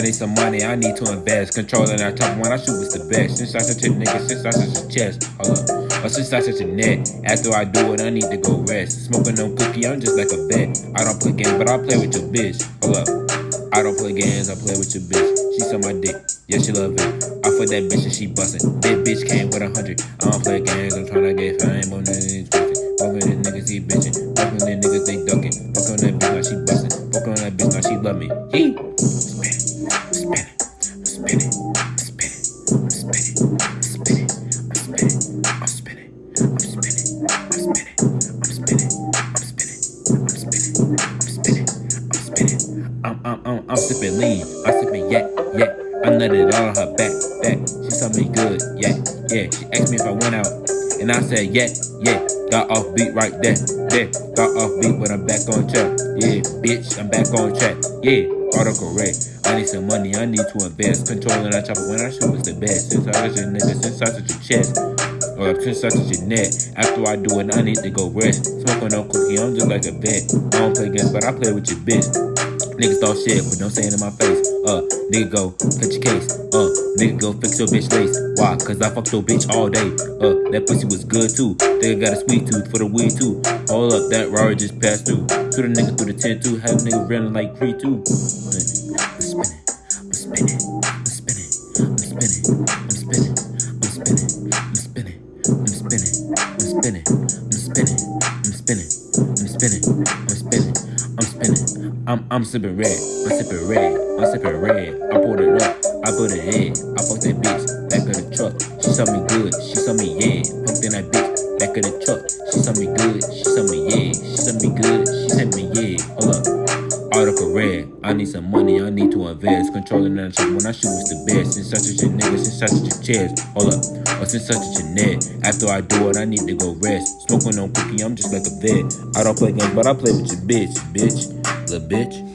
need some money, I need to invest. Controlling that top one, I shoot was the best. Since I such a nigga, since I such a chest. Hold up. Since I such a net. After I do it, I need to go rest. Smoking no cookie, I'm just like a vet. I don't play games, but I play with your bitch. Hold up. I don't play games, I play with your bitch. She suck my dick, yeah, she love it. I fuck that bitch and she bustin'. That bitch came with a hundred. I don't play games, I'm tryna get fame on these bitches. Fuckin' the niggas, he bitchin'. Fuckin' the niggas, they duckin'. Fuck on that bitch, now she bustin'. Fuck on that bitch, now she love me. Yee! I'm, spinning, I'm, spinning, I'm, spinning, I'm spinning, I'm spinning, I'm spinning, I'm spinning, I'm spinning, I'm spinning, I'm I'm I'm I'm sipping lean, I'm sipping yak, yak. I nutted all on her back, back. She saw me good, yeah, yeah. She asked me if I went out, and I said, yeah, yeah. Got off beat right there, there. Got off beat, but I'm back on track. Yeah, bitch, I'm back on track. Yeah, autocorrect. I need some money, I need to invest. Controlling that chopper when I shoot is the best. Since I was your nigga, since I touch your chest. Or since I touch your neck. After I do it, I need to go rest. Smoking no cookie, I'm just like a vet. I don't play games, but I play with your bitch. Niggas talk shit, but don't say it in my face. Uh, nigga go, catch your case. Uh, nigga go fix your bitch lace. Why? Cause I fucked your bitch all day. Uh, that pussy was good too. Nigga got a sweet tooth for the weed too. Hold up, that Rari just passed through. Shoot a nigga through the 10 2. Have a nigga running like 3 2. I'm spinning, I'm spinning, I'm spinning, I'm spinning, I'm spinning, I'm spinning, I'm spinning, I'm spinning, I'm spinning, I'm spinning, I'm spinning, I'm spinning, I'm spinning, I'm spinning. I'm I'm sipping red, I'm sipping red, I'm sipping red. I pulled it up, I put it in. I fucked that bitch, back of the truck. She saw me good, she saw me yeah. Pumped in that bitch, back of the truck. She saw me good, she saw me yeah. She saw me good, she said me yeah. Hold up. Article red. I need some money, I need to invest. Controlling that shit when I shoot is the best. Since such as your nigga, since such as your chest. Hold up. Or since such a neck. After I do it, I need to go rest. Smoking on cookie, I'm just like a vet. I don't play games, but I play with your bitch, bitch. Little bitch.